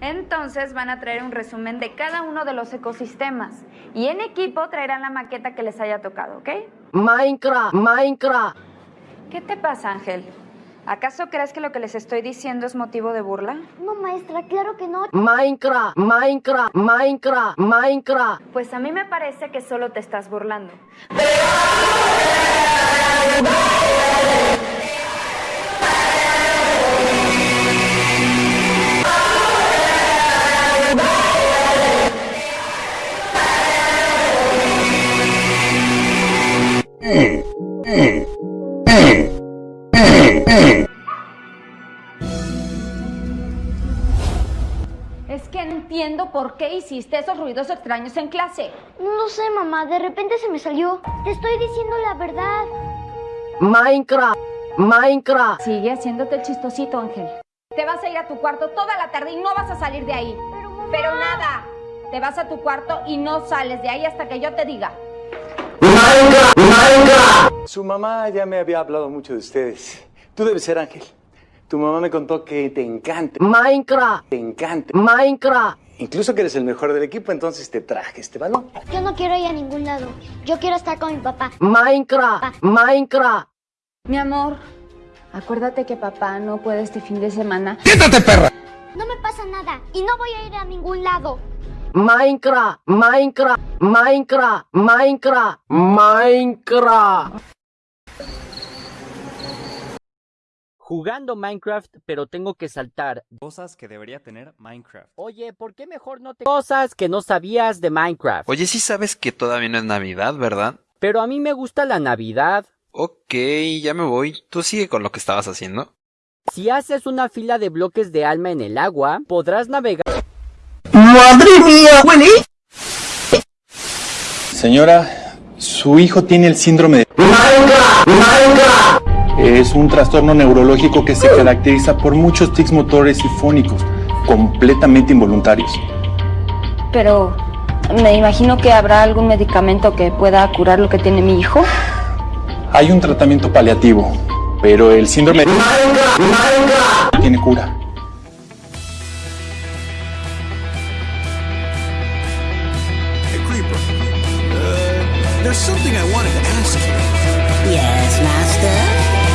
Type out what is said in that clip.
Entonces van a traer un resumen de cada uno de los ecosistemas y en equipo traerán la maqueta que les haya tocado, ¿ok? Minecraft, Minecraft. ¿Qué te pasa, Ángel? ¿Acaso crees que lo que les estoy diciendo es motivo de burla? No, maestra, claro que no. Minecraft, Minecraft, Minecraft, Minecraft. Pues a mí me parece que solo te estás burlando. Es que entiendo por qué hiciste esos ruidos extraños en clase. No sé, mamá. De repente se me salió. Te estoy diciendo la verdad. Minecraft, Minecraft. Sigue haciéndote el chistosito, Ángel. Te vas a ir a tu cuarto toda la tarde y no vas a salir de ahí. Pero, mamá... Pero nada. Te vas a tu cuarto y no sales de ahí hasta que yo te diga. Minecraft, Minecraft. Su mamá ya me había hablado mucho de ustedes. Tú debes ser Ángel. Tu mamá me contó que te encanta, Minecraft, te encanta. Minecraft. Incluso que eres el mejor del equipo, entonces te traje este balón. Yo no quiero ir a ningún lado. Yo quiero estar con mi papá. Minecraft, Minecraft. Mi amor, acuérdate que papá no puede este fin de semana. No me pasa nada y no voy a ir a ningún lado. Minecraft, Minecraft, Minecraft, Minecraft, Minecraft. Jugando Minecraft, pero tengo que saltar. Cosas que debería tener Minecraft. Oye, ¿por qué mejor no te... Cosas que no sabías de Minecraft. Oye, sí sabes que todavía no es Navidad, ¿verdad? Pero a mí me gusta la Navidad. Ok, ya me voy. Tú sigue con lo que estabas haciendo. Si haces una fila de bloques de alma en el agua, podrás navegar... ¡Madre mía! Señora, su hijo tiene el síndrome de... Minecraft, Minecraft. Es un trastorno neurológico que se caracteriza por muchos tics motores y fónicos, completamente involuntarios. Pero me imagino que habrá algún medicamento que pueda curar lo que tiene mi hijo. Hay un tratamiento paliativo, pero el síndrome de... Tiene cura. Hey, Creeper. Uh, there's something I wanted to ask you. Yes, master?